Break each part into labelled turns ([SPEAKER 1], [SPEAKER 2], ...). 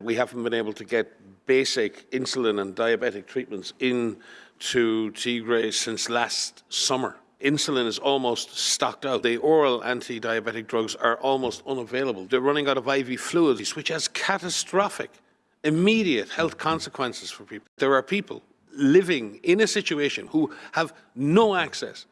[SPEAKER 1] We haven't been able to get basic insulin and diabetic treatments into Tigray since last summer. Insulin is almost stocked out. The oral anti diabetic drugs are almost unavailable. They're running out of IV fluids, which has catastrophic, immediate health consequences for people. There are people living in a situation who have no access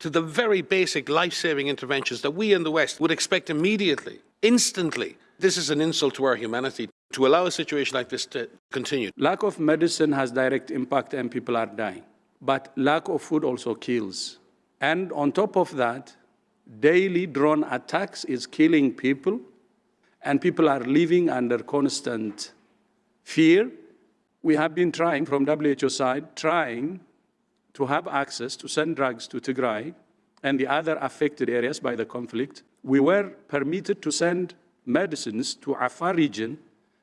[SPEAKER 1] to the very basic life saving interventions that we in the West would expect immediately, instantly. This is an insult to our humanity to allow a situation like this to continue.
[SPEAKER 2] Lack of medicine has direct impact and people are dying. But lack of food also kills. And on top of that, daily drone attacks is killing people and people are living under constant fear. We have been trying from WHO side, trying to have access to send drugs to Tigray and the other affected areas by the conflict. We were permitted to send medicines to Afar region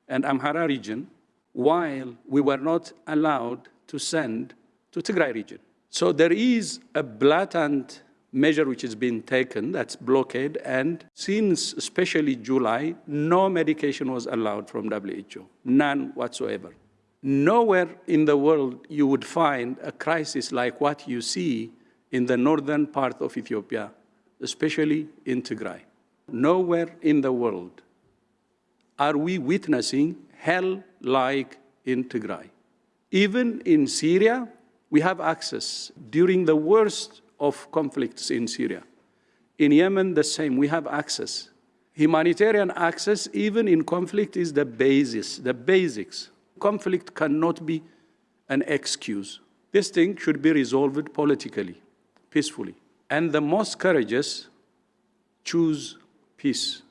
[SPEAKER 2] and Amhara region, while we were not allowed to send to Tigray region. So there is a blatant measure which has been taken, that's blockade, and since especially July, no medication was allowed from WHO, none whatsoever. Nowhere in the world you would find a crisis like what you see in the northern part of Ethiopia, especially in Tigray. Nowhere in the world are we witnessing hell like in Tigray. Even in Syria, we have access during the worst of conflicts in Syria. In Yemen, the same, we have access. Humanitarian access, even in conflict, is the basis, the basics. Conflict cannot be an excuse. This thing should be resolved politically, peacefully. And the most courageous choose peace